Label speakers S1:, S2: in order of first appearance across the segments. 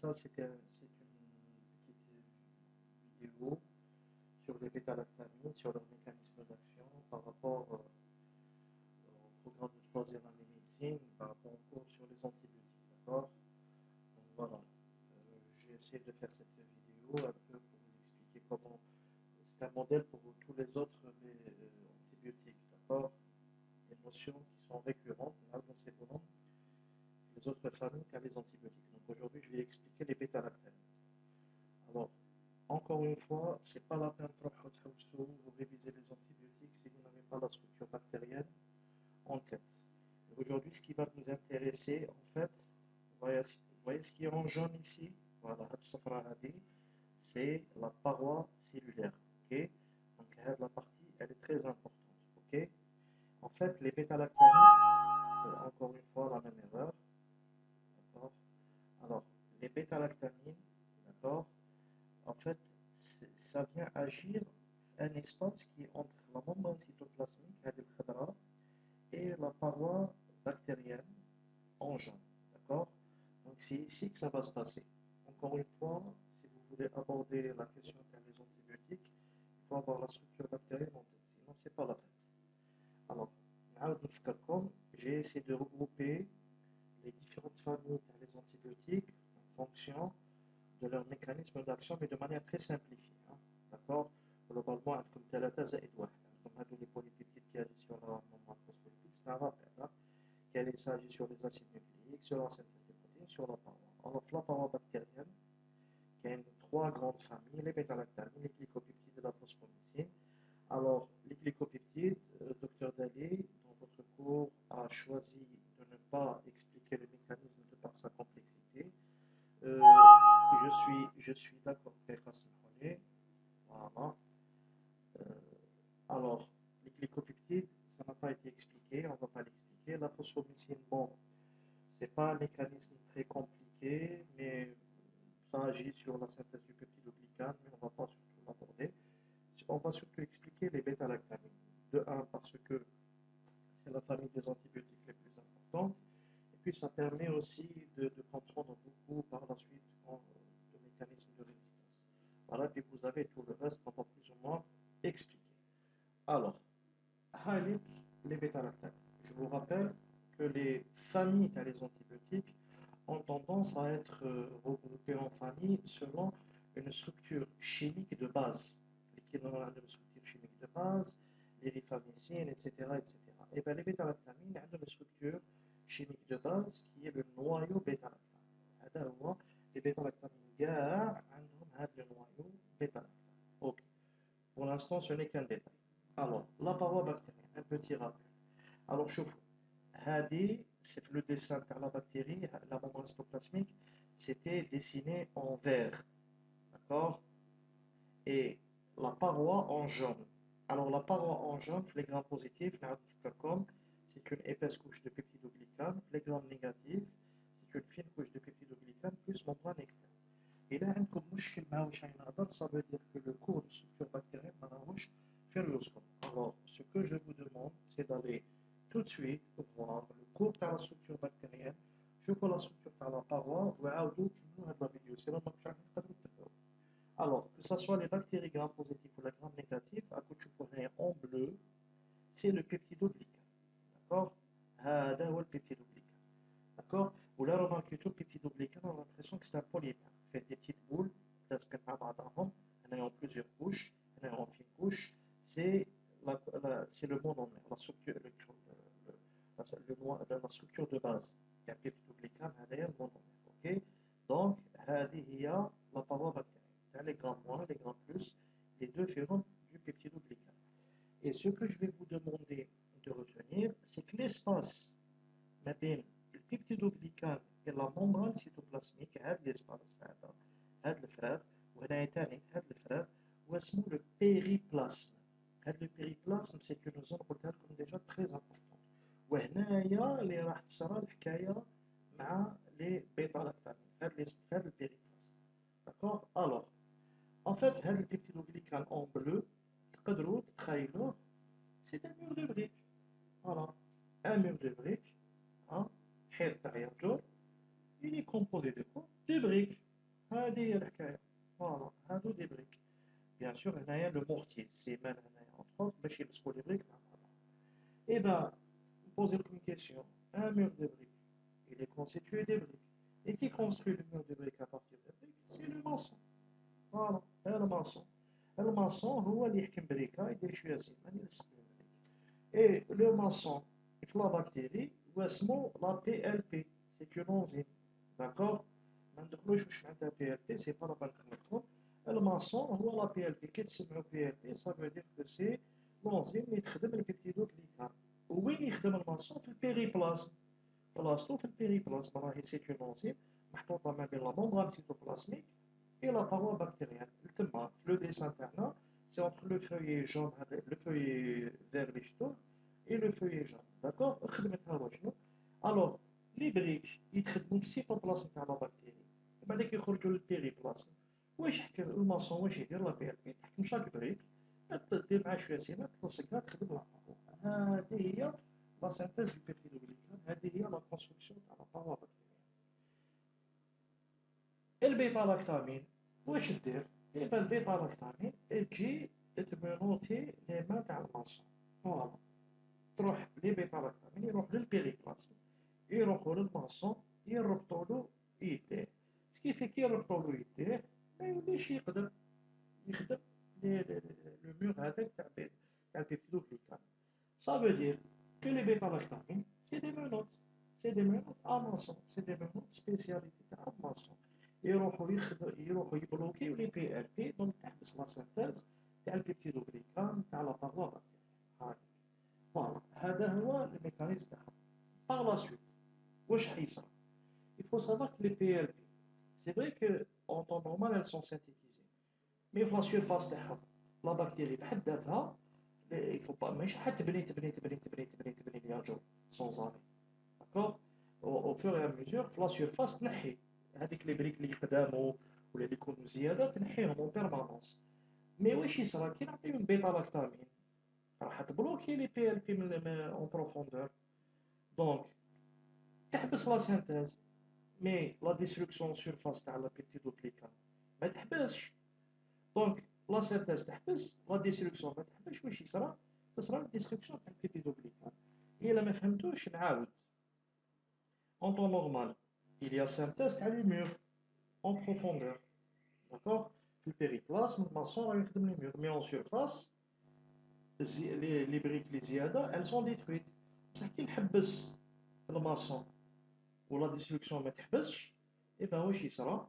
S1: ça c'était une petite vidéo sur les bêta-lactamines, sur leur mécanisme d'action par rapport euh, au programme de troisième année médecine, par rapport au cours sur les antibiotiques, d'accord? Donc voilà, euh, j'ai essayé de faire cette vidéo un peu pour vous expliquer comment c'est un modèle pour tous les autres euh, antibiotiques, d'accord Des notions qui sont récurrentes dans ces les autres familles qu'à les antibiotiques. Donc aujourd'hui, je vais expliquer les bêta-lactames. Alors, encore une fois, ce n'est pas la peine de réviser les antibiotiques si vous n'avez pas la structure bactérienne en tête. Aujourd'hui, ce qui va nous intéresser, en fait, vous voyez, ce qui est en jaune ici, voilà, c'est la paroi cellulaire. ok? Donc la partie, elle est très importante. ok? En fait, les bêta-lactamines, encore une fois la même erreur, les bêta-lactamines, d'accord? En fait, ça vient agir un espace qui est entre la membrane cytoplasmique, et la paroi bactérienne en jaune, d'accord? Donc, c'est ici que ça va se passer. Encore une fois, si vous voulez aborder la question des antibiotiques, il faut avoir la structure bactérienne en tête, sinon c'est pas la peine. Alors, j'ai essayé de regrouper les différentes familles des antibiotiques fonction de leur mécanisme d'action, mais de manière très simplifiée. Hein. D'accord Globalement, comme ثلاثة زائد واحد. Comme هذو les polypeptides qui agissent sur la phospholipides, c'est un rappel. Hein, qui s'agit sur les acides nucléiques, sur la synthèse des protéines, sur la paroi. Alors, la paroi bactérienne, qui a trois grandes familles, les bêta-lactamines, les l'expliquer. La phosphomycine, bon, c'est pas un mécanisme très compliqué, mais ça agit sur la synthèse du peptidoglycane, mais on ne va pas surtout l'aborder. On va surtout expliquer les bêta-lactamines. De un, parce que c'est la famille des antibiotiques les plus importantes. Et puis ça permet aussi de, comprendre beaucoup par la suite de mécanismes de résistance. Voilà, puis vous avez tout le reste, va plus ou moins expliquer. Alors, les bêta-lactames. Je vous rappelle que les familles à les antibiotiques ont tendance à être euh, regroupées en familles selon une structure chimique de base, l'équivalent d'une structure chimique de base, les rifamycines, etc., etc. Et bien les bêta-lactamines ont une structure chimique de base qui est le noyau bêta-lactame. Hein, les bêta-lactamines gare ont le noyau bêta-lactame. Ok. Pour l'instant, ce n'est qu'un détail. Alors, la paroi bactérienne, un petit rappel. Alors, chauffe Hadi, c'est le dessin de la bactérie, la membrane cytoplasmique, c'était dessiné en vert. D'accord? Et la paroi en jaune. Alors, la paroi en jaune, les grammes positifs, c'est une épaisse couche de peptidoglycane. Les grammes négatifs, c'est une fine couche de peptidoglycane plus membrane externe. Et là, un problème, ça veut dire que le cours de structure Vois la structure par la paroi, bactéries gram positives ou les gram négatifs, à côté en bleu, c'est le peptidoglycane. D'accord? C'est le peptidoglycane. D'accord? Vous l'avez remarqué, tout le peptidoglycane, on a l'impression que c'est un polymère. Fait des petites boules, il y en a plusieurs couches, il y en a en fine couche. C'est le monde en la structure, le, le, le, la structure de base. Il y a peptidoglycane, il y a le monde en Ok Donc, il y a la paroi bactérienne les grands moins, les grands plus, les deux feront du peptidoglycane. Et ce que je vais vous demander de retenir, c'est que l'espace entre le peptidoglycane et la membrane cytoplasmique, c'est l'espace, c'est le frère, ou le frère, ou le périplasme. Le périplasme, c'est une zone comme déjà très importante. وهنايا اللي راح تصرى الحكايه مع les bêta-lactamines هذا البيريبلاسم D'accord Alors, en fait, le peptidoglycane en bleu, c'est un mur de briques. Voilà. Un mur de briques, hein, il est composé de quoi De briques. هذه هي الحكايه فوالا هادو دي بريك بيان سور هنايا لو مورتي السيمان هنايا اونتخ باش يلصقوا لي بريك مع بعض اي با نبوزي لكم كيسيون ان مور دو بريك il est constitué des briques et qui construit le mur de briques à partir de briques c'est le maçon فوالا le maçon le maçon هو اللي يحكم بريكا يدير شويه سيمان يلصق البريك اي لو maçon في لا بكتيري هو اسمه لا بي ال بي سي اون انزيم داكور ما ندخلوش واش معناتها بي ال بي سي با لا بالك لكم الماسون هو لا بي ال بي كي تسمعوا بي ال بي سا فو دير كو سي لونزيم اللي تخدم البيبتيدوغليكان وين يخدم الماسون في البيريبلازم بلاصتو في البيريبلازم راهي سي اون انزيم محطوطة ما بين لا ممبران سيتوبلازميك اي لا باروا بكتيريان تما في لو ديسان تاعنا سي اونتر لو فويي جون هذا لو فويي فير اللي شفتوه اي لو فويي جون داكور خدمتها شنو الوغ لي بريك يتخدموا في السيتوبلازم تاع لا بكتيري بعدك يخرجوا للبيريبلازم واش حكى الماسون واش يدير لا بي ال بي تحكم شاك بريك دير معاه شوية سيما تلصقها تخدم لا هذه هي لا سانتيز دو بيبتيدوغليكان هذه هي لا كونستركسيون تاع لا بكتيريا البيتا لاكتامين واش دير إيبا البيتا لاكتامين تجي تمونوتي لي مان تاع الماسون فوالا تروح لي بيتا لاكتامين يروح للبيريبلازم يروحوا للماسون يربطوا له يديه سكيفي كي يربطوا له يديه ما يوليش يقدر يخدم لو مور هذاك تاع تاع البيبتيدوغليكان Ça veut dire que les bêta-lactamines, c'est des menottes. C'est des menottes à maçon. C'est des menottes spécialité تاع maçon. يروحوا يخدموا يروحوا يبلوكيو لي بي ال بي دونك تحبس لا سينتيز تاع البيبتيدوغليكان تاع لا باروا هاي فوالا هذا هو الميكانيزم تاعها باغ لا سويت واش حيصرى il faut savoir que les PLP c'est vrai que en temps normal elles sont synthétisées mais في لا سيرفاس تاعها il faut pas ماشي حتبني تبني تبني تبني تبني تبني يا جو سون زاري داكوغ أو فور اي ميزور في لا سيرفاس تنحي هذيك لي بريك اللي قدامو ولا اللي يكونوا زياده تنحيهم اون بيرمانونس مي واش يصرى كي نعطيهم بيتا لاكتامين راح تبلوكي لي بي ال بي من اون بروفوندور دونك تحبس لا سينتيز مي لا ديستركسيون سيرفاس تاع لا بيبتيدوغليكان ما تحبسش دونك لا سينتيز تحبس لا ديستركسيون ما واش يصرى؟ تصرى الديستركسيون تاع البيبتيدوغليكان إلا ما فهمتوش نعاود اون طون نورمال il y a synthèse تاع لي مور en profondeur. D'accord? في البيريبلازم الماسون راه يخدم لي مور مي اون سيرفاس لي بريك لي زياده elles sont détruites. بصح كي نحبس الماسون ولا ديستركسيون ما تحبسش ايبا واش يصرى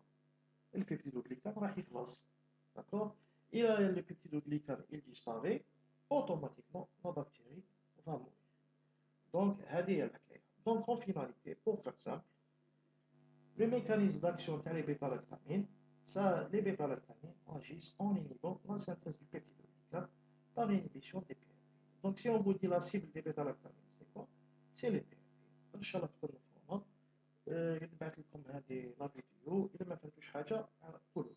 S1: البيبتيدوغليكان راح يخلص داكور الى لو بيبتيدوغليكان il disparaît automatiquement la bactérie va mourir donc هذه هي الحكايه donc en finalité pour faire simple le mécanisme d'action تاع les bêta-lactamines ça les bêta-lactamines agissent en inhibant la synthèse du peptidoglycane par l'inhibition des PLP donc si on vous dit la cible des bêta-lactamines c'est quoi c'est les PLP ان شاء الله تكونوا مفهومه نبعث لكم هذه لا فيديو اذا ما فهمتوش حاجه قولوا